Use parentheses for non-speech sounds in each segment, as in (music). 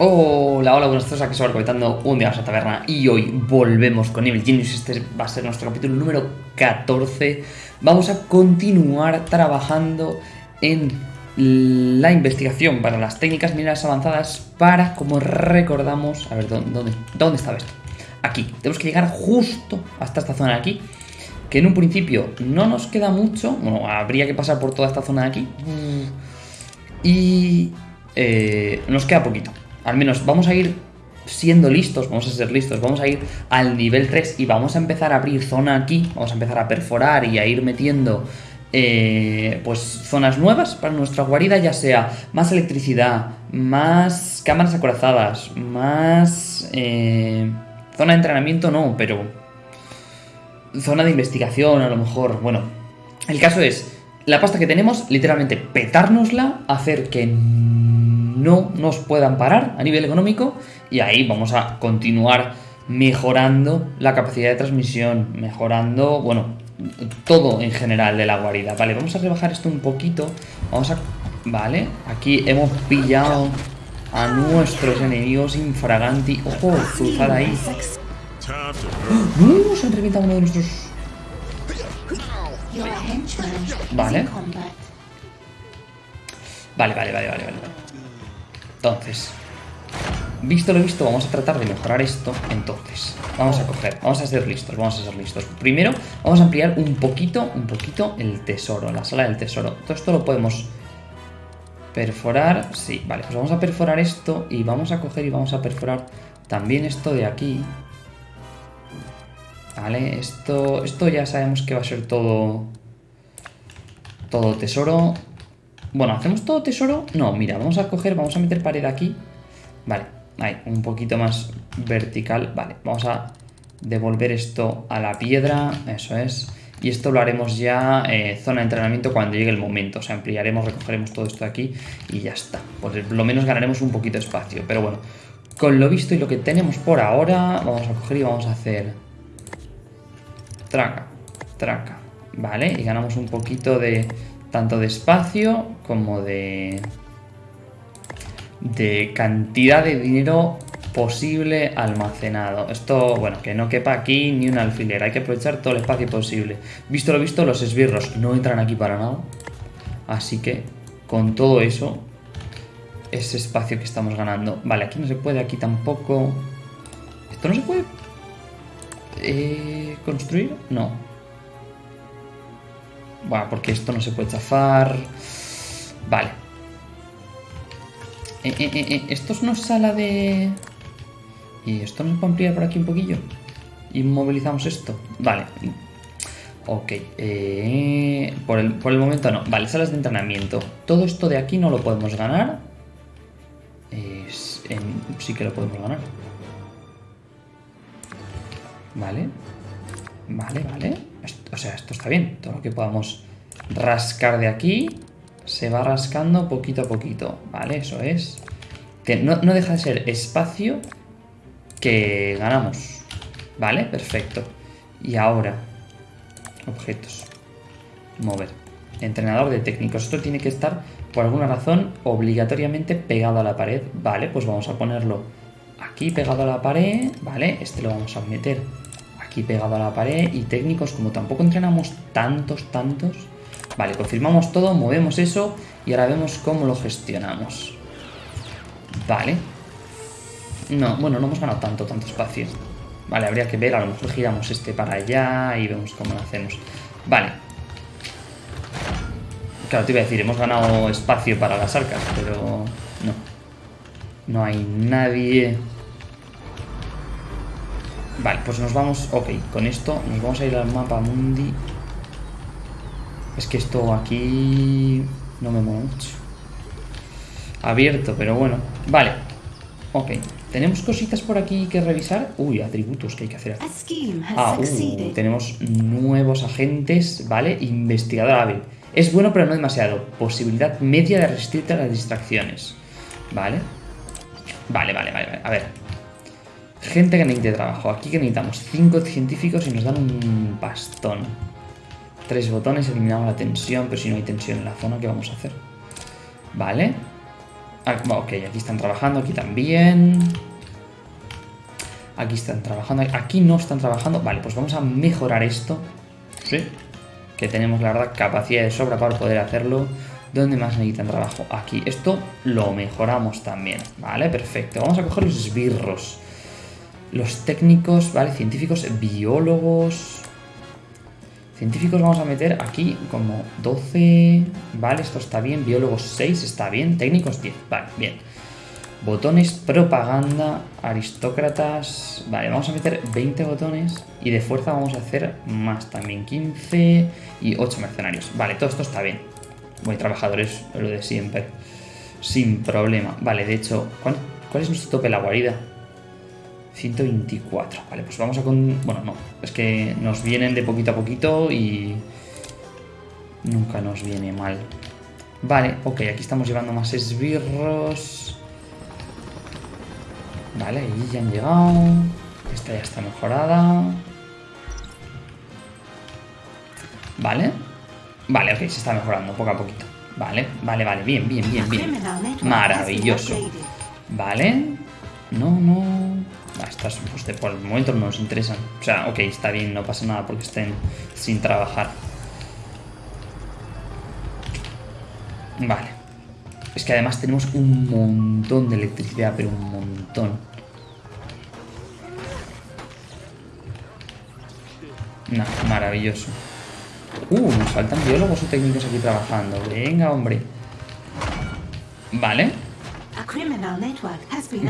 Hola, hola, buenas tardes, aquí se va comentando un día más a taberna y hoy volvemos con Evil Genius, este va a ser nuestro capítulo número 14 Vamos a continuar trabajando en la investigación para las técnicas mineras avanzadas para, como recordamos, a ver, ¿dónde, dónde estaba esto? Aquí, tenemos que llegar justo hasta esta zona de aquí que en un principio no nos queda mucho, bueno, habría que pasar por toda esta zona de aquí. Y eh, nos queda poquito al menos vamos a ir siendo listos, vamos a ser listos, vamos a ir al nivel 3 y vamos a empezar a abrir zona aquí, vamos a empezar a perforar y a ir metiendo eh, pues zonas nuevas para nuestra guarida, ya sea más electricidad, más cámaras acorazadas, más eh, zona de entrenamiento no, pero zona de investigación a lo mejor, bueno, el caso es la pasta que tenemos, literalmente petárnosla, hacer que no nos puedan parar a nivel económico y ahí vamos a continuar mejorando la capacidad de transmisión, mejorando, bueno, todo en general de la guarida. Vale, vamos a rebajar esto un poquito. Vamos a... Vale, aquí hemos pillado a nuestros enemigos infraganti. ¡Ojo! Cruzada ahí. ¡No! Se han reventado uno de nuestros... Vale. Vale, vale, vale, vale, vale. Entonces, visto lo visto, vamos a tratar de mejorar esto. Entonces, vamos a coger, vamos a ser listos, vamos a ser listos. Primero, vamos a ampliar un poquito, un poquito el tesoro, la sala del tesoro. Todo esto lo podemos perforar. Sí, vale, pues vamos a perforar esto y vamos a coger y vamos a perforar también esto de aquí. Vale, esto, esto ya sabemos que va a ser todo, todo tesoro. Bueno, ¿hacemos todo tesoro? No, mira, vamos a coger, vamos a meter pared aquí. Vale, ahí, un poquito más vertical. Vale, vamos a devolver esto a la piedra, eso es. Y esto lo haremos ya eh, zona de entrenamiento cuando llegue el momento. O sea, ampliaremos, recogeremos todo esto aquí y ya está. Pues lo menos ganaremos un poquito de espacio. Pero bueno, con lo visto y lo que tenemos por ahora, vamos a coger y vamos a hacer... Traca, traca. Vale, y ganamos un poquito de tanto de espacio como de, de cantidad de dinero posible almacenado. Esto, bueno, que no quepa aquí ni un alfiler. Hay que aprovechar todo el espacio posible. Visto lo visto, los esbirros no entran aquí para nada. Así que, con todo eso, ese espacio que estamos ganando. Vale, aquí no se puede, aquí tampoco. ¿Esto no se puede eh, construir? No. Bueno, porque esto no se puede chafar. Vale. Eh, eh, eh, esto es una sala de... ¿Y esto nos puede ampliar por aquí un poquillo? Inmovilizamos esto. Vale. Ok. por, el, por, el, momento no. Vale, salas de entrenamiento. Todo esto de aquí no lo podemos ganar. sí que lo podemos ganar. Vale. Vale, vale. O sea, esto está bien. Todo lo que podamos rascar de aquí se va rascando poquito a poquito. Vale, eso es. Que no, deja de ser espacio que ganamos. Vale, perfecto. Y ahora, objetos. Mover. Entrenador de técnicos. Esto tiene que estar, por alguna razón, obligatoriamente pegado a la pared. Vale, pues vamos a ponerlo aquí pegado a la pared. Vale, este lo vamos a meter aquí pegado a la pared y técnicos, como tampoco entrenamos tantos, tantos. Vale, confirmamos todo, movemos eso y ahora vemos cómo lo gestionamos. Vale. No, bueno, no hemos ganado tanto, tanto espacio. Vale, habría que ver, a lo mejor giramos este para allá y vemos cómo lo hacemos. Vale. Claro, te iba a decir, hemos ganado espacio para las arcas, pero no. No hay nadie Vale, pues nos vamos... Ok, con esto nos vamos a ir al mapa mundi. Es que esto aquí... No me mueve mucho. Abierto, pero bueno. Vale. Ok. ¿Tenemos cositas por aquí que revisar? Uy, atributos que hay que hacer. Ah, uh, tenemos nuevos agentes, ¿vale? Investigador hábil. Es bueno, pero no demasiado. Posibilidad media de resistirte a las distracciones. ¿Vale? Vale, vale, vale. A ver, Gente que necesite trabajo. Aquí que necesitamos 5 científicos y nos dan un bastón. Tres botones, eliminamos la tensión, pero si no hay tensión en la zona, ¿qué vamos a hacer? Vale. Ah, ok, aquí están trabajando, aquí también. Aquí están trabajando, aquí no están trabajando. Vale, pues vamos a mejorar esto. Sí. Que tenemos, la verdad, capacidad de sobra para poder hacerlo. ¿Dónde más necesitan trabajo? Aquí. Esto lo mejoramos también. Vale, perfecto. Vamos a coger los esbirros. Los técnicos, ¿vale? Científicos, biólogos... Científicos vamos a meter aquí como 12... Vale, esto está bien. Biólogos 6 está bien. Técnicos 10. Vale, bien. Botones, propaganda, aristócratas... Vale, vamos a meter 20 botones. Y de fuerza vamos a hacer más también. 15 y 8 mercenarios. Vale, todo esto está bien. Muy trabajadores, lo de siempre. Sin problema. Vale, de hecho, ¿cuál, cuál es nuestro tope? La guarida. 124. Vale, pues vamos a con... Bueno, no. Es que nos vienen de poquito a poquito y... Nunca nos viene mal. Vale, ok, aquí estamos llevando más esbirros. Vale, ahí ya han llegado. Esta ya está mejorada. Vale. Vale, ok, se está mejorando poco a poquito. Vale, vale, vale, bien, bien, bien, bien. Maravilloso. Vale. No, no. Estas, pues de, por el momento no nos interesan. O sea, ok, está bien, no pasa nada porque estén sin trabajar. Vale. Es que además tenemos un montón de electricidad, pero un montón. No, maravilloso. Uh, nos faltan biólogos o técnicos aquí trabajando. Venga, hombre. Vale.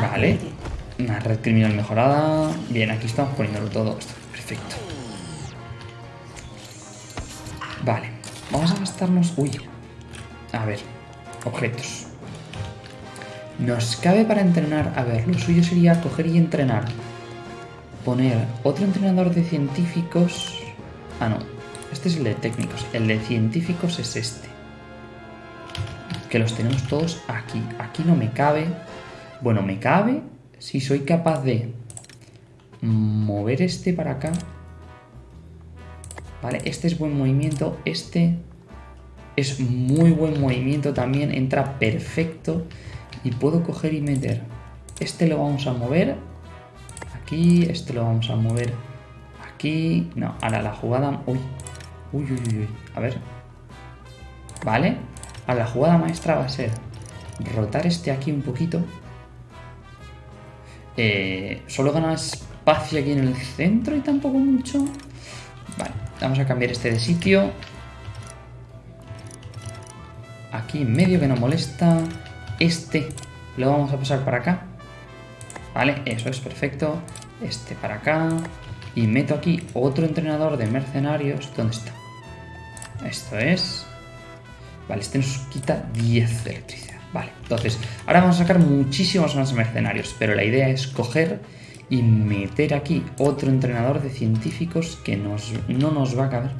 Vale. Una red criminal mejorada. Bien, aquí estamos poniéndolo todo. perfecto. Vale. Vamos a gastarnos... Uy. A ver. Objetos. Nos cabe para entrenar... A ver, lo suyo sería coger y entrenar. Poner otro entrenador de científicos... Ah, no. Este es el de técnicos. El de científicos es este. Que los tenemos todos aquí. Aquí no me cabe. Bueno, me cabe si soy capaz de mover este para acá, vale, este es buen movimiento, este es muy buen movimiento también, entra perfecto y puedo coger y meter. Este lo vamos a mover aquí, este lo vamos a mover aquí, no, ahora la jugada, uy, uy, uy, uy, a ver, vale, ahora la jugada maestra va a ser rotar este aquí un poquito eh, solo gana espacio aquí en el centro y tampoco mucho. Vale, vamos a cambiar este de sitio. Aquí en medio que no molesta. Este lo vamos a pasar para acá. Vale, eso es perfecto. Este para acá. Y meto aquí otro entrenador de mercenarios. ¿Dónde está? Esto es... Vale, este nos quita 10 de electricidad. Vale, entonces, ahora vamos a sacar muchísimos más mercenarios, pero la idea es coger y meter aquí otro entrenador de científicos que nos, no nos va a caber.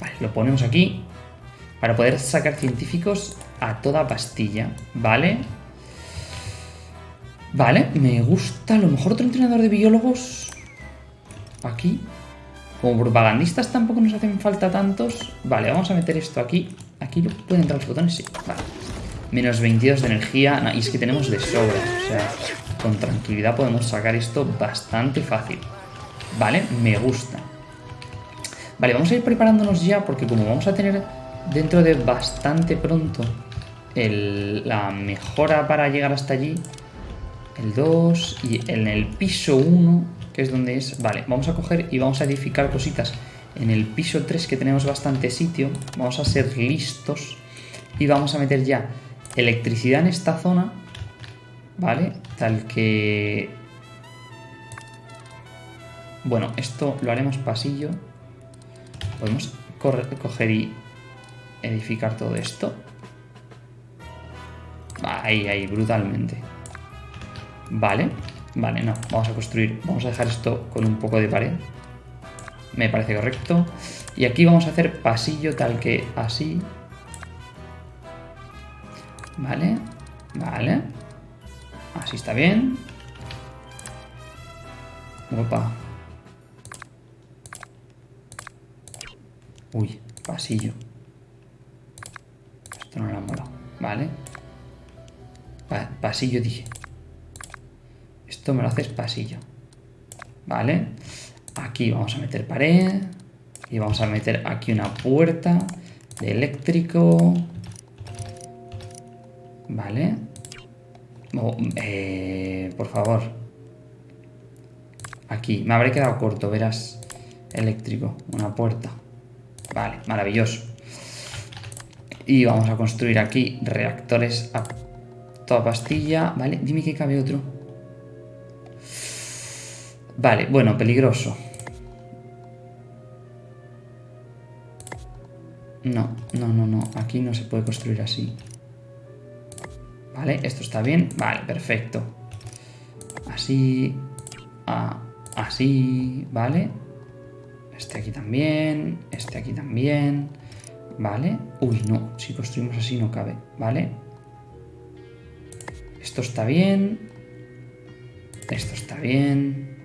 Vale, lo ponemos aquí para poder sacar científicos a toda pastilla, ¿vale? Vale, me gusta. A lo mejor otro entrenador de biólogos aquí. Como propagandistas tampoco nos hacen falta tantos. Vale, vamos a meter esto aquí. ¿Aquí pueden entrar los botones? Sí, vale. Menos 22 de energía. y es que tenemos de sobra. O sea, con tranquilidad podemos sacar esto bastante fácil. Vale, me gusta. Vale, vamos a ir preparándonos ya porque como vamos a tener dentro de bastante pronto la mejora para llegar hasta allí, el 2 y en el piso 1, que es donde es... Vale, vamos a coger y vamos a edificar cositas en el piso 3 que tenemos bastante sitio. Vamos a ser listos y vamos a meter ya electricidad en esta zona, ¿vale? Tal que... Bueno, esto lo haremos pasillo. Podemos coger y edificar todo esto. Ahí, ahí, brutalmente. Vale, vale, no, vamos a construir, vamos a dejar esto con un poco de pared. Me parece correcto. Y aquí vamos a hacer pasillo tal que así, Vale, vale. Así está bien. Opa. Uy, pasillo. Esto no lo ha molado. Vale. pasillo dije. Esto me lo haces pasillo. ¿Vale? Aquí vamos a meter pared. Y vamos a meter aquí una puerta de eléctrico. Vale. Eh, por favor. Aquí. Me habré quedado corto, verás. Eléctrico. Una puerta. Vale, maravilloso. Y vamos a construir aquí reactores a toda pastilla. Vale, dime que cabe otro. Vale, bueno, peligroso. No, no, no, no. Aquí no se puede construir así. Vale, esto está bien. Vale, perfecto. Así. así. Vale. Este aquí también. Este aquí también. Vale. Uy, no. Si construimos así no cabe. Vale. Esto está bien. Esto está bien.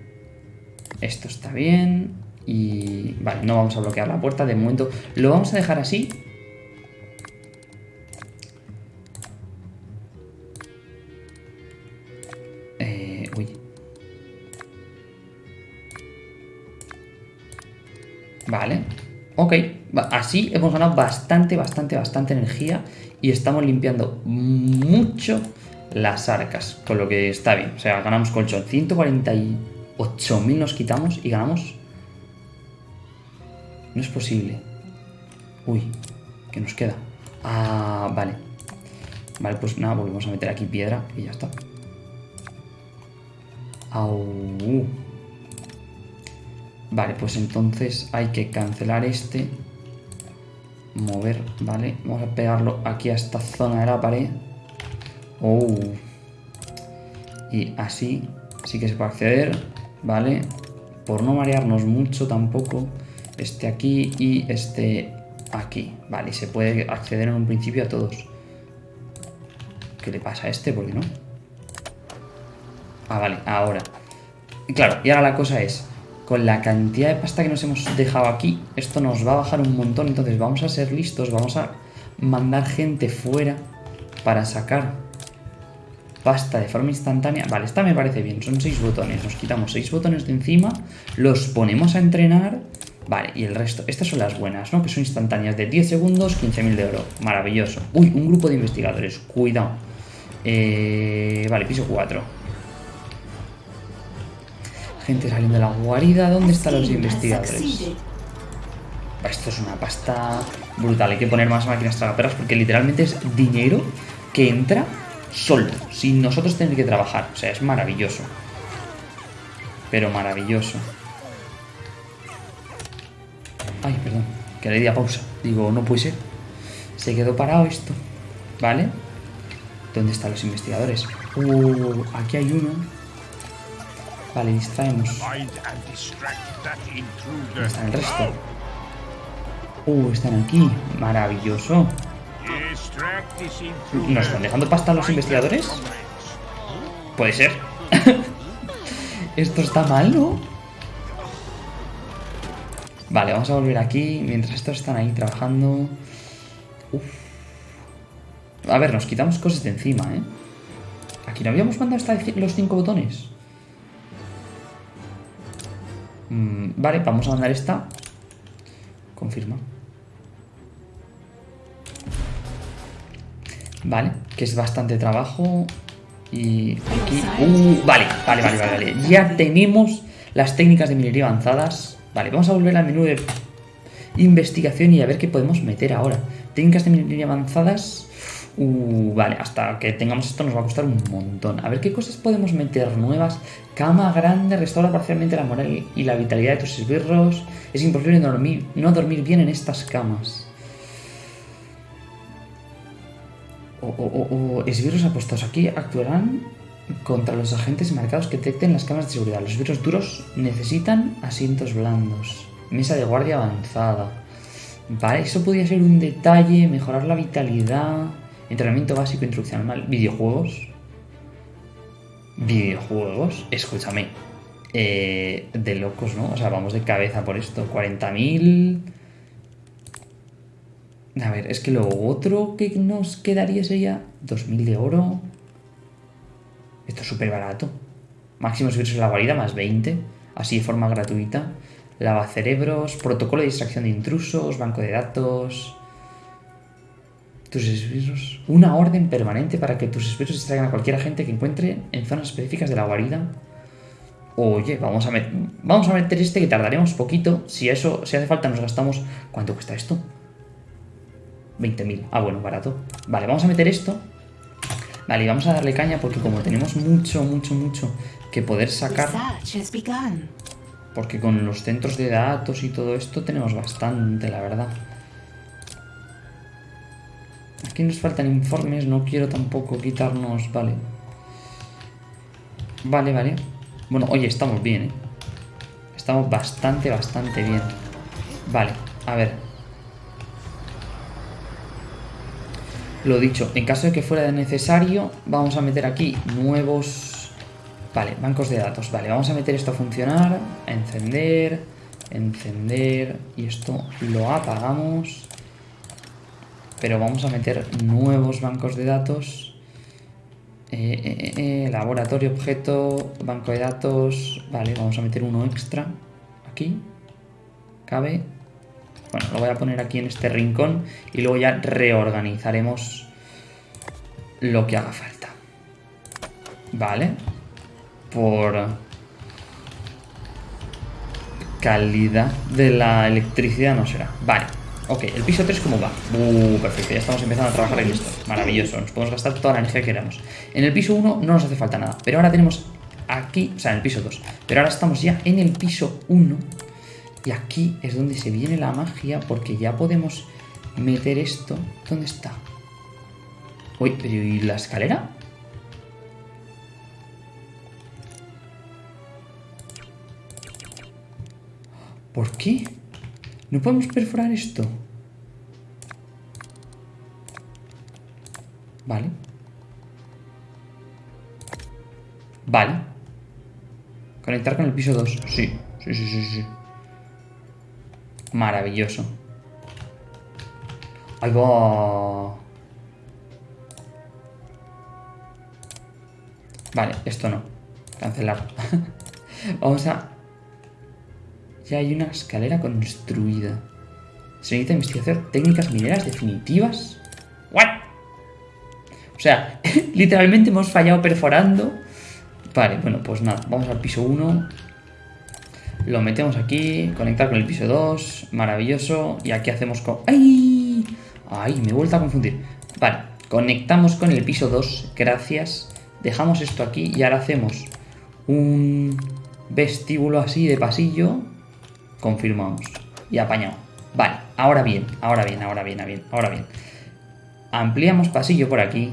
Esto está bien. Y... Vale, no vamos a bloquear la puerta de momento. Lo vamos a dejar así. Así hemos ganado bastante, bastante, bastante energía. Y estamos limpiando mucho las arcas, con lo que está bien. O sea, ganamos colchón. 148.000 nos quitamos y ganamos... No es posible. Uy, ¿qué nos queda? Ah, vale. Vale, pues nada, volvemos a meter aquí piedra y ya está. Au. Vale, pues entonces hay que cancelar este. Mover, vale. Vamos a pegarlo aquí a esta zona de la pared. Oh. Y así sí que se puede acceder, ¿vale? Por no marearnos mucho tampoco, este aquí y este aquí. Vale, y se puede acceder en un principio a todos. ¿Qué le pasa a este? ¿Por qué no? Ah, vale, ahora. Claro, y ahora la cosa es, con la cantidad de pasta que nos hemos dejado aquí, esto nos va a bajar un montón, entonces vamos a ser listos, vamos a mandar gente fuera para sacar pasta de forma instantánea. Vale, esta me parece bien, son 6 botones. Nos quitamos 6 botones de encima, los ponemos a entrenar. Vale, y el resto, estas son las buenas, ¿no? Que son instantáneas de 10 segundos, 15.000 de oro. Maravilloso. Uy, un grupo de investigadores, cuidado. Eh, vale, piso 4. Gente saliendo de la guarida. ¿Dónde están los investigadores? Esto es una pasta brutal. Hay que poner más máquinas tragaperras porque literalmente es dinero que entra solo, sin nosotros tener que trabajar. O sea, es maravilloso. Pero maravilloso. Ay, perdón, que le di a pausa. Digo, no puede ser. Se quedó parado esto. ¿Vale? ¿Dónde están los investigadores? Uh, aquí hay uno. Vale, distraemos. ¿Dónde está el resto? Uh, están aquí. Maravilloso. ¿Nos están dejando pasta los investigadores? Puede ser. (laughs) Esto está mal, ¿no? Vale, vamos a volver aquí. Mientras estos están ahí trabajando... A ver, nos quitamos cosas de encima, ¿eh? Aquí no habíamos mandado los cinco botones. Mm, vale, vamos a mandar esta. Confirma. Vale, que es bastante trabajo. Y aquí... Uh, vale, vale, vale, vale, vale. Ya tenemos las técnicas de minería avanzadas. Vale, vamos a volver al menú de investigación y a ver qué podemos meter ahora. Técnicas de minería avanzadas... Uh, vale, hasta que tengamos esto nos va a costar un montón. A ver qué cosas podemos meter nuevas. Cama grande, restaura parcialmente la moral y la vitalidad de tus esbirros. Es imposible dormir, no dormir bien en estas camas. o, esbirros apostados aquí actuarán contra los agentes marcados que detecten las cámaras de seguridad. Los esbirros duros necesitan asientos blandos. Mesa de guardia avanzada. Vale, eso podría ser un detalle. Mejorar la vitalidad. Entrenamiento básico, introducción al mal. Videojuegos. Videojuegos. Escúchame. Eh, de locos, ¿no? O sea, vamos de cabeza por esto. 40.000... A ver, es que lo otro que nos quedaría sería 2.000 de oro. Esto es súper barato. Máximo servicios en la guarida más 20. Así de forma gratuita. Lava cerebros, protocolo de distracción de intrusos, banco de datos. Tus esbirros. Una orden permanente para que tus esbirros distraigan a cualquier agente que encuentre en zonas específicas de la guarida. Oye, vamos a, met- vamos a meter este que tardaremos poquito. Si eso, si hace falta, nos gastamos. ¿Cuánto cuesta esto? 20.000. Ah, bueno, barato. Vale, vamos a meter esto. Vale, y vamos a darle caña porque como tenemos mucho, mucho, mucho que poder sacar. Porque con los centros de datos y todo esto tenemos bastante, la verdad. Aquí nos faltan informes, no quiero tampoco quitarnos... Vale. Vale, vale. Bueno, oye, estamos bien, ¿eh? Estamos bastante, bastante bien. Vale, a ver. Lo dicho, en caso de que fuera necesario, vamos a meter aquí nuevos... Vale, bancos de datos. Vale, vamos a meter esto a funcionar. Encender, encender. Y esto lo apagamos. Pero vamos a meter nuevos bancos de datos. Eh, eh, eh, laboratorio, objeto, banco de datos. Vale, vamos a meter uno extra. Aquí. Cabe. Bueno, lo voy a poner aquí en este rincón. Y luego ya reorganizaremos lo que haga falta. Vale. Por calidad de la electricidad no será. Vale. Ok, el piso 3 cómo va. Uh, perfecto, ya estamos empezando a trabajar en esto. Maravilloso, nos podemos gastar toda la energía que queramos. En el piso 1 no nos hace falta nada, pero ahora tenemos aquí, o sea, en el piso 2. Pero ahora estamos ya en el piso 1 y aquí es donde se viene la magia porque ya podemos meter esto. ¿Dónde está? Uy, pero ¿y la escalera? ¿Por qué? ¿No podemos perforar esto? Vale. Vale. Conectar con el piso 2. Sí, sí, sí, sí, sí. Maravilloso. Ahí va. Vale, esto no. Cancelar. (laughs) Vamos a... Ya hay una escalera construida. Se necesita investigación técnicas mineras definitivas. ¿What? Sea, (laughs) literalmente hemos fallado perforando. Vale, bueno, pues nada. Vamos al piso 1. Lo metemos aquí. Conectar con el piso 2. Maravilloso. Y aquí hacemos con... ¡Ay! ¡Ay! Me he vuelto a confundir. Vale. Conectamos con el piso 2. Gracias. Dejamos esto aquí. Y ahora hacemos un vestíbulo así de pasillo. Confirmamos. Y apañado. Vale, ahora bien, ahora bien, ahora bien, ahora bien, ahora bien. Ampliamos pasillo por aquí.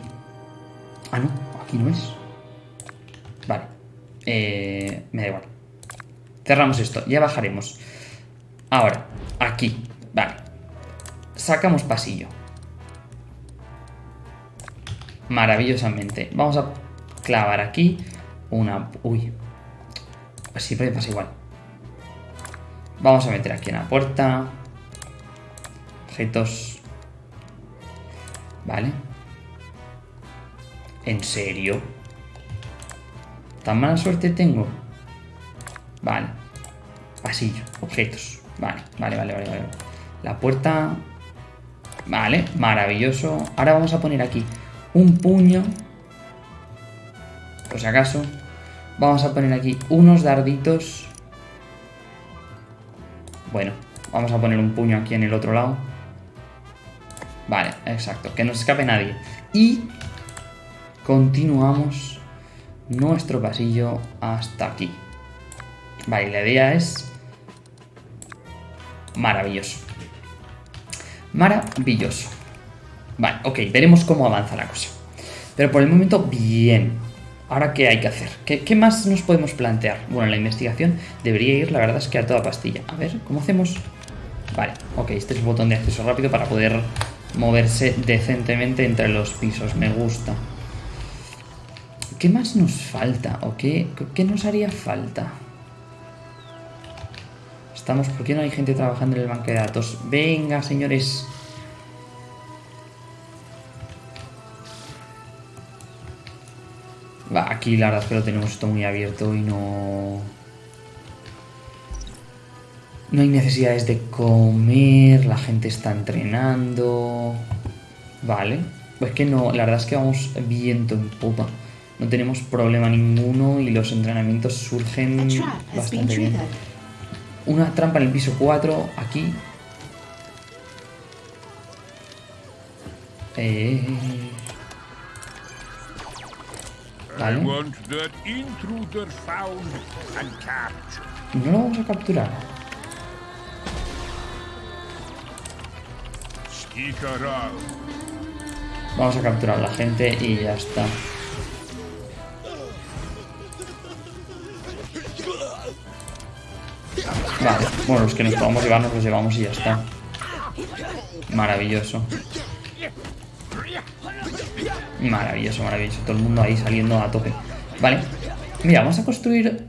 Ah, no, aquí no es. Vale. Eh, me da igual. Cerramos esto, ya bajaremos. Ahora, aquí. Vale. Sacamos pasillo. Maravillosamente. Vamos a clavar aquí una... Uy. Pues siempre pasa igual. Vamos a meter aquí una puerta. Objetos. Vale. ¿En serio? ¿Tan mala suerte tengo? Vale. Pasillo. Objetos. Vale, vale, vale, vale. vale. La puerta... Vale, maravilloso. Ahora vamos a poner aquí un puño. Por si acaso. Vamos a poner aquí unos darditos. Bueno, vamos a poner un puño aquí en el otro lado. Vale, exacto, que no se escape nadie. Y continuamos nuestro pasillo hasta aquí. Vale, la idea es maravilloso. Maravilloso. Vale, ok, veremos cómo avanza la cosa. Pero por el momento, bien. Ahora, ¿qué hay que hacer? ¿Qué, más nos podemos plantear? Bueno, la investigación debería ir, la verdad es que a toda pastilla. A ver, ¿cómo hacemos? Vale, ok, este es el botón de acceso rápido para poder moverse decentemente entre los pisos. Me gusta. ¿Qué más nos falta? ¿O qué, qué nos haría falta? Estamos... ¿Por qué no hay gente trabajando en el banco de datos? Venga, señores. Va, aquí la verdad es que lo tenemos esto muy abierto y no... No hay necesidades de comer, la gente está entrenando... Vale. Pues que no, la verdad es que vamos viento en popa. No tenemos problema ninguno y los entrenamientos surgen bastante bien. Una trampa en el piso 4, aquí. Eh... Vale. No lo vamos a capturar. Vamos a capturar a la gente y ya está. Vale, bueno, los que nos podamos llevar nos los llevamos y ya está. Maravilloso. Maravilloso, maravilloso. Todo el mundo ahí saliendo a tope. Vale. Mira, vamos a construir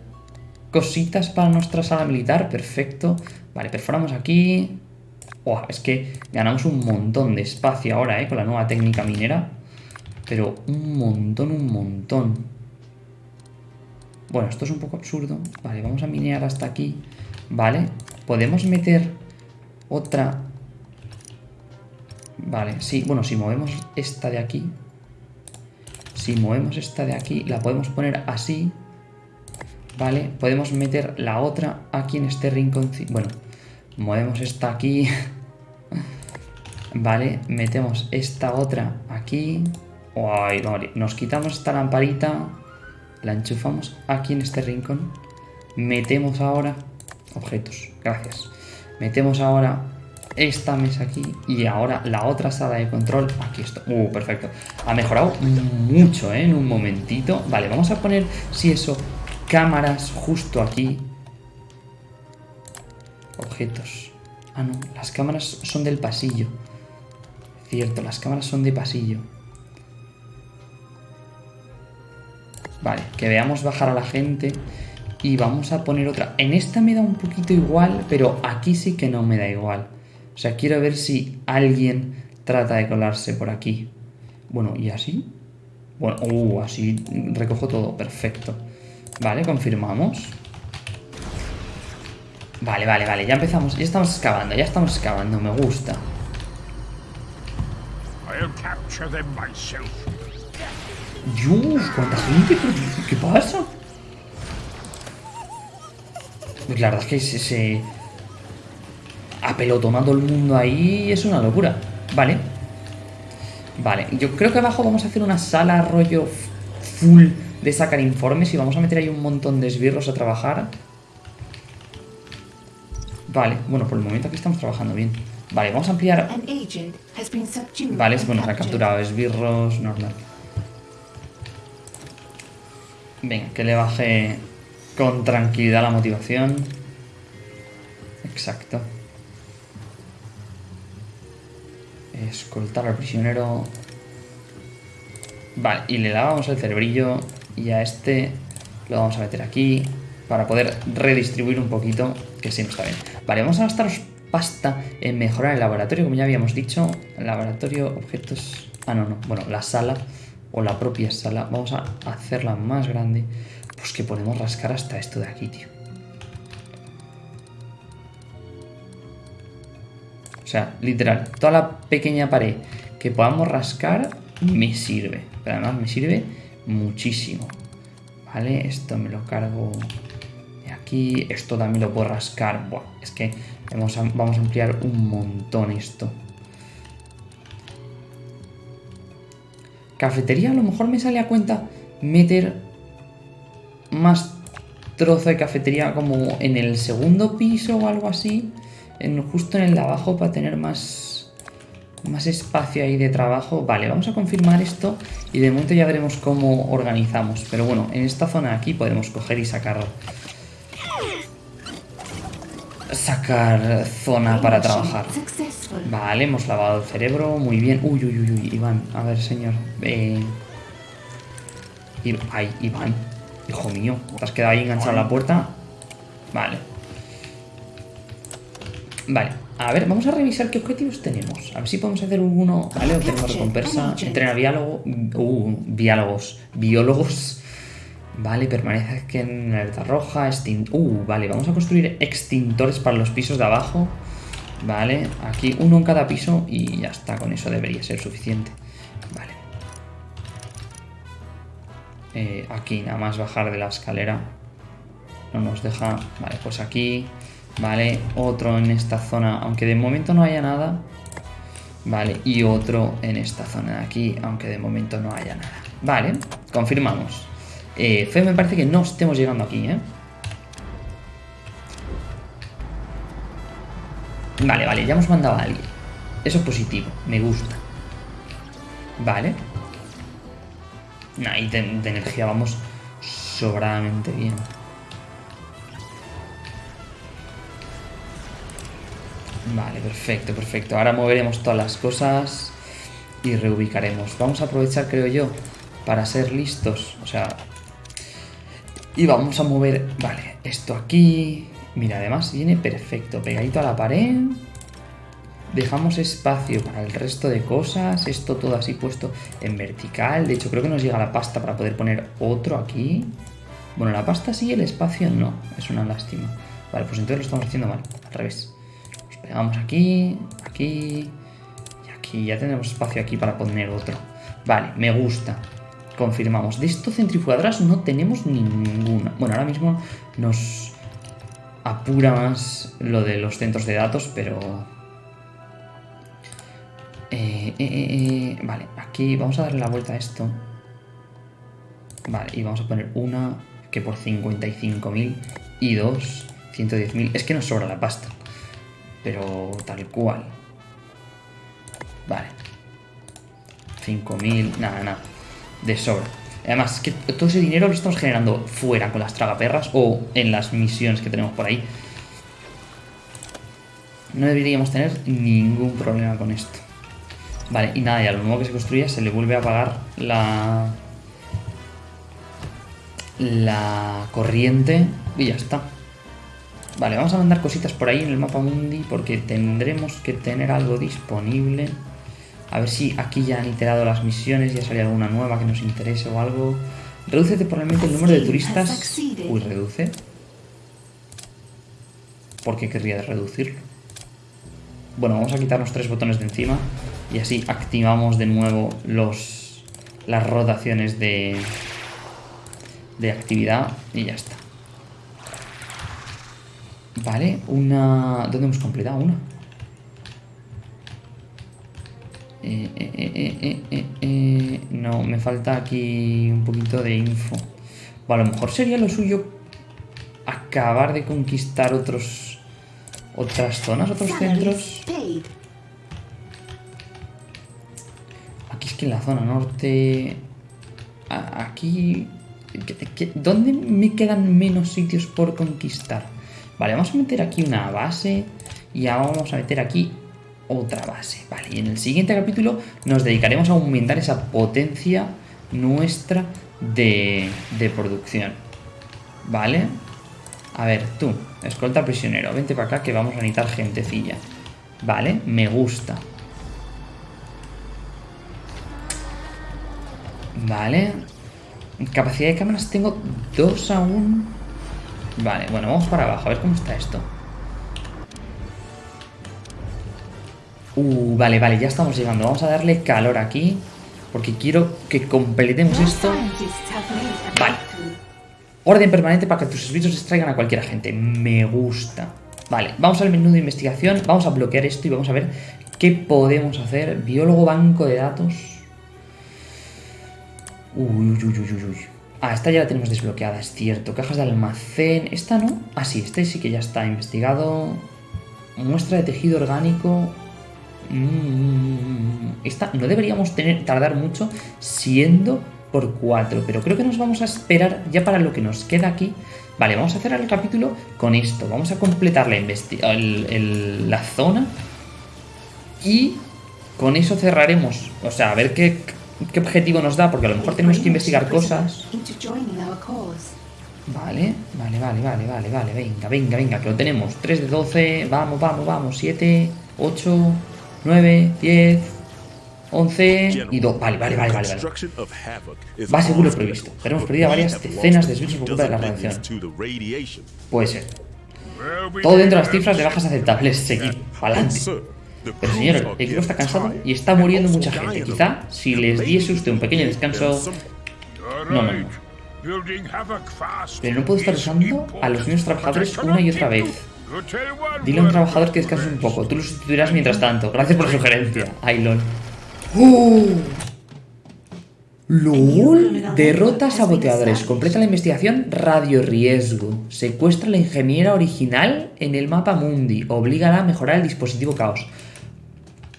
cositas para nuestra sala militar. Perfecto. Vale, perforamos aquí. Es que ganamos un montón de espacio ahora, ¿eh? Con la nueva técnica minera. Pero un montón, un montón. Bueno, esto es un poco absurdo. Vale, vamos a minear hasta aquí. Vale, podemos meter otra... Vale, sí, bueno, si movemos esta de aquí si movemos esta de aquí, la podemos poner así. ¿Vale? Podemos meter la otra aquí en este rincón. Bueno, movemos esta aquí. (laughs) vale, metemos esta otra aquí. Ay, vale. Nos quitamos esta lamparita. La enchufamos aquí en este rincón. Metemos ahora... Objetos, gracias. Metemos ahora esta mesa aquí y ahora la otra sala de control aquí está. Uh, perfecto. Ha mejorado mucho, ¿eh? En un momentito. Vale, vamos a poner, si eso, cámaras justo aquí. Objetos. Ah, no, las cámaras son del pasillo. Cierto, las cámaras son de pasillo. Vale, que veamos bajar a la gente. Y vamos a poner otra. En esta me da un poquito igual, pero aquí sí que no me da igual. O sea, quiero ver si alguien trata de colarse por aquí. Bueno, ¿y así? Bueno, uh, así recojo todo, perfecto. Vale, confirmamos. Vale, vale, vale, ya empezamos, ya estamos excavando, ya estamos excavando, me gusta. Dios, cuánta gente, ¿qué pasa? Pues la verdad es que se apelotonando el mundo ahí es una locura. Vale. Vale, yo creo que abajo vamos a hacer una sala rollo full de sacar informes y vamos a meter ahí un montón de esbirros a trabajar. Vale, bueno, por el momento aquí estamos trabajando bien. Vale, vamos a ampliar... Vale, bueno, se ha capturado esbirros, normal. Venga, que le baje con tranquilidad la motivación. Exacto. Escoltar al prisionero. Vale, y le lavamos el cerebrillo. Y a este lo vamos a meter aquí. Para poder redistribuir un poquito. Que no está bien. Vale, vamos a gastaros pasta en mejorar el laboratorio. Como ya habíamos dicho. Laboratorio, objetos... Ah, no, no. Bueno, la sala. O la propia sala. Vamos a hacerla más grande. Pues que podemos rascar hasta esto de aquí, tío. O sea, literal, toda la pequeña pared que podamos rascar me sirve. Pero además me sirve muchísimo. ¿Vale? Esto me lo cargo de aquí. Esto también lo puedo rascar. Buah, es que vamos a, vamos a ampliar un montón esto. Cafetería, a lo mejor me sale a cuenta meter más trozo de cafetería como en el segundo piso o algo así justo en el de abajo para tener más, más espacio ahí de trabajo. Vale, vamos a confirmar esto y de momento ya veremos cómo organizamos. Pero bueno, en esta zona aquí podemos coger y sacar... Sacar zona para trabajar. Vale, hemos lavado el cerebro, muy bien. Uy, uy, uy, uy, Iván, a ver, señor. Eh... Ay, Iván, hijo mío, ¿te has quedado ahí enganchado a la puerta? Vale, Vale, a ver, vamos a revisar qué objetivos tenemos. A ver si podemos hacer uno. Vale, tenemos recompensa. Entrena biólogo. Uh, biólogos. Biólogos. Vale, permanece que en alerta roja. Extin uh, vale, vamos a construir extintores para los pisos de abajo. Vale, aquí uno en cada piso y ya está, con eso debería ser suficiente. Vale. Eh, aquí nada más bajar de la escalera. No nos deja... Vale, pues aquí... Vale, otro en esta zona, aunque de momento no haya nada. Vale, y otro en esta zona de aquí, aunque de momento no haya nada. Vale, confirmamos. Eh, Fe me parece que no estemos llegando aquí, ¿eh? Vale, vale, ya hemos mandado a alguien. Eso es positivo, me gusta. Vale. Ahí de, de energía vamos sobradamente bien. Vale, perfecto, perfecto. Ahora moveremos todas las cosas y reubicaremos. Vamos a aprovechar, creo yo, para ser listos. O sea... Y vamos a mover... Vale, esto aquí... Mira, además viene perfecto, pegadito a la pared. Dejamos espacio para el resto de cosas. Esto todo así puesto en vertical. De hecho, creo que nos llega la pasta para poder poner otro aquí. Bueno, la pasta sí, el espacio no. Es una lástima. Vale, pues entonces lo estamos haciendo mal. Al revés. Nos pegamos aquí, aquí y aquí. Ya tenemos espacio aquí para poner otro. Vale, me gusta. Confirmamos. De esto centrifugadoras no tenemos ninguna. Bueno, ahora mismo nos apura más lo de los centros de datos, pero... Eh, eh, eh, vale, aquí vamos a darle la vuelta a esto. Vale, y vamos a poner una que por 55.000 y dos 110.000. Es que nos sobra la pasta. Pero tal cual. Vale. 5.000, nada, nada. De sobra. Además, que todo ese dinero lo estamos generando fuera con las tragaperras o en las misiones que tenemos por ahí. No deberíamos tener ningún problema con esto. Vale, y nada, y a lo nuevo que se construya se le vuelve a pagar la... La corriente y ya está. Vale, vamos a mandar cositas por ahí en el mapa mundi porque tendremos que tener algo disponible. A ver si aquí ya han iterado las misiones, ya sale alguna nueva que nos interese o algo. Reduce temporalmente el número de turistas. Uy, reduce. ¿Por qué querría reducirlo? Bueno, vamos a quitarnos tres botones de encima y así activamos de nuevo los, las rotaciones de, de actividad y ya está. Vale, una... ¿Dónde hemos completado? Una. Eh eh, eh, no, me falta aquí un poquito de info. Bueno, a lo mejor sería lo suyo acabar de conquistar otros otras zonas, otros centros. Aquí es que en la zona norte... Aquí... ¿Dónde me quedan menos sitios por conquistar? Vale, vamos a meter aquí una base y ahora vamos a meter aquí otra base. Vale, y en el siguiente capítulo nos dedicaremos a aumentar esa potencia nuestra de, de producción. ¿Vale? A ver, tú, escolta prisionero, vente para acá que vamos a necesitar gentecilla. Vale, me gusta. Vale. Capacidad de cámaras tengo dos aún. Vale, bueno, vamos para abajo, a ver cómo está esto. Uh, vale, vale, ya estamos llegando. Vamos a darle calor aquí. Porque quiero que completemos esto. Vale. Orden permanente para que tus servicios extraigan a cualquier agente. Me gusta. Vale, vamos al menú de investigación. Vamos a bloquear esto y vamos a ver qué podemos hacer. Biólogo banco de datos. Uy, uy, uy, uy, uy. Ah, esta ya la tenemos desbloqueada, es cierto. Cajas de almacén. Esta no. Ah, sí, este sí que ya está investigado. Muestra de tejido orgánico. Mm, esta no deberíamos tener, tardar mucho siendo por 4, pero creo que nos vamos a esperar ya para lo que nos queda aquí. Vale, vamos a cerrar el capítulo con esto. Vamos a completar la, la zona y con eso cerraremos. O sea, a ver qué, qué objetivo nos da, porque a lo mejor tenemos que investigar cosas. Vale, vale, vale, vale, vale, vale, venga, venga, venga, que lo tenemos. 3 de 12, vamos, vamos, vamos, 7, 8, 9, 10. 11 y 2. Vale, vale, vale, vale. vale. Va seguro previsto, pero hemos perdido varias decenas de switches por culpa de la radiación. Puede ser. Todo dentro de las cifras de bajas aceptables. Seguir, adelante. Pero señor, el equipo está cansado y está muriendo mucha gente. Quizá si les diese usted un pequeño descanso... No, no, no. Pero no puedo estar usando a los mismos trabajadores una y otra vez. Dile a un trabajador que descanse un poco. Tú lo sustituirás mientras tanto. Gracias por la sugerencia. Ay, lol. ¡Oh! LOL. Derrota a saboteadores. Completa la investigación Radio Riesgo. Secuestra a la ingeniera original en el mapa Mundi. Oblígala a mejorar el dispositivo Caos.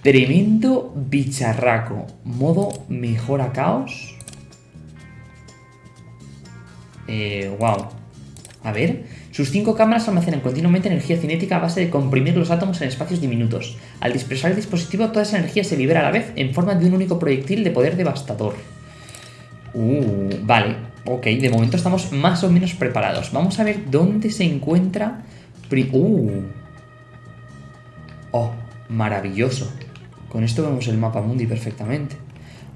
Tremendo bicharraco. Modo mejora Caos. Eh, wow. A ver. Sus cinco cámaras almacenan continuamente energía cinética a base de comprimir los átomos en espacios diminutos. Al dispersar el dispositivo, toda esa energía se libera a la vez en forma de un único proyectil de poder devastador. Uh, vale. Ok, de momento estamos más o menos preparados. Vamos a ver dónde se encuentra... Uh. Oh, maravilloso. Con esto vemos el mapa mundi perfectamente.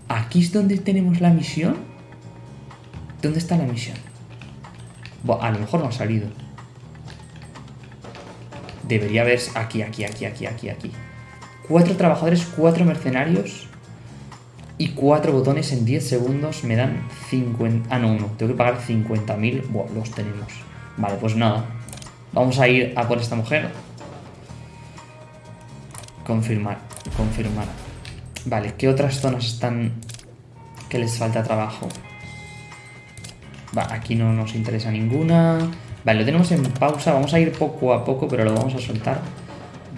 ¿Aquí es donde tenemos la misión? ¿Dónde está la misión? a lo mejor no ha salido. Debería haber... Aquí, aquí, aquí, aquí, aquí, aquí. Cuatro trabajadores, cuatro mercenarios y cuatro botones en 10 segundos me dan 50... Ah, no, uno. Tengo que pagar 50.000. Buah, los tenemos. Vale, pues nada. Vamos a ir a por esta mujer. Confirmar, confirmar. Vale, ¿qué otras zonas están que les falta trabajo? Va, aquí no nos interesa ninguna. Vale, lo tenemos en pausa. Vamos a ir poco a poco, pero lo vamos a soltar.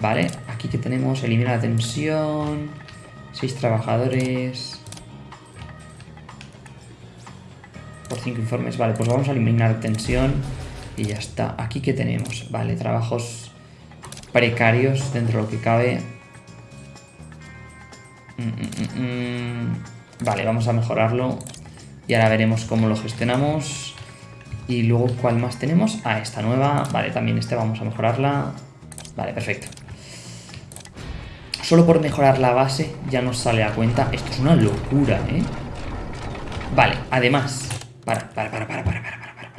Vale, aquí que tenemos, elimina la tensión. Seis trabajadores. Por cinco informes. Vale, pues vamos a eliminar tensión. Y ya está. Aquí que tenemos. Vale, trabajos precarios dentro de lo que cabe. Mm, mm, mm, vale, vamos a mejorarlo. Y ahora veremos cómo lo gestionamos. Y luego, ¿cuál más tenemos? Ah, esta nueva. Vale, también esta vamos a mejorarla. Vale, perfecto. Solo por mejorar la base ya nos sale a cuenta. Esto es una locura, ¿eh? Vale, además... Para, para, para, para, para, para, para, para.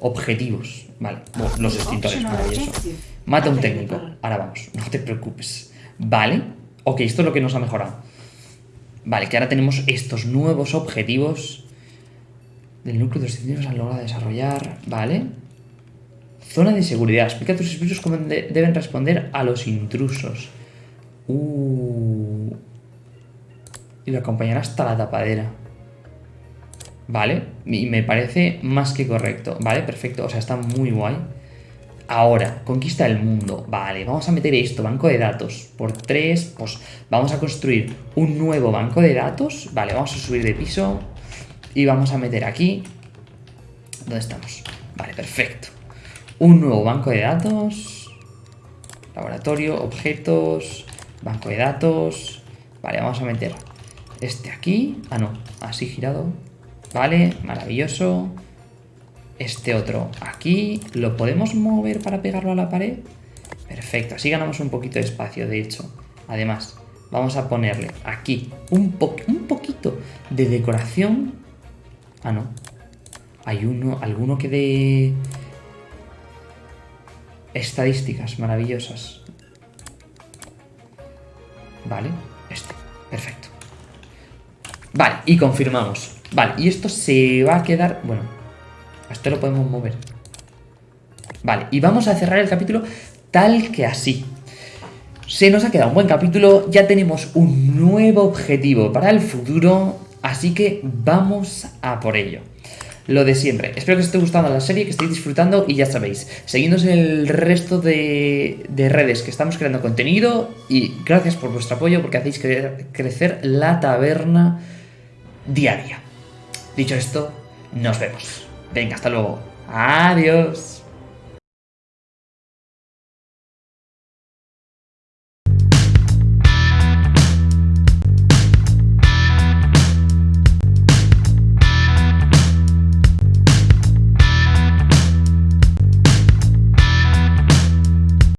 Objetivos. Vale, los extintores, maravilloso. Mata un técnico. Ahora vamos, no te preocupes. Vale, Ok, esto es lo que nos ha mejorado. Vale, que ahora tenemos estos nuevos objetivos del núcleo de los han logrado desarrollar. Vale. Zona de seguridad. Explica a tus espíritus cómo deben responder a los intrusos. Uh. Y lo acompañará hasta la tapadera. Vale. Y me parece más que correcto. Vale, perfecto. O sea, está muy guay. Ahora, conquista el mundo. Vale, vamos a meter esto, banco de datos. Por 3, pues vamos a construir un nuevo banco de datos. Vale, vamos a subir de piso. Y vamos a meter aquí... ¿Dónde estamos? Vale, perfecto. Un nuevo banco de datos. Laboratorio, objetos, banco de datos. Vale, vamos a meter este aquí. Ah, no, así girado. Vale, maravilloso. Este otro aquí. ¿Lo podemos mover para pegarlo a la pared? Perfecto, así ganamos un poquito de espacio, de hecho. Además, vamos a ponerle aquí un, un poquito de decoración Ah, no. Hay uno, alguno que dé estadísticas maravillosas. Vale, este. Perfecto. Vale, y confirmamos. Vale, y esto se va a quedar... Bueno, esto lo podemos mover. Vale, y vamos a cerrar el capítulo tal que así. Se nos ha quedado un buen capítulo, ya tenemos un nuevo objetivo para el futuro Así que vamos a por ello. Lo de siempre. Espero que os esté gustando la serie, que estéis disfrutando y ya sabéis, seguidnos en el resto de, redes que estamos creando contenido y gracias por vuestro apoyo porque hacéis crecer la taberna diaria. Dicho esto, nos vemos. Venga, hasta luego. Adiós.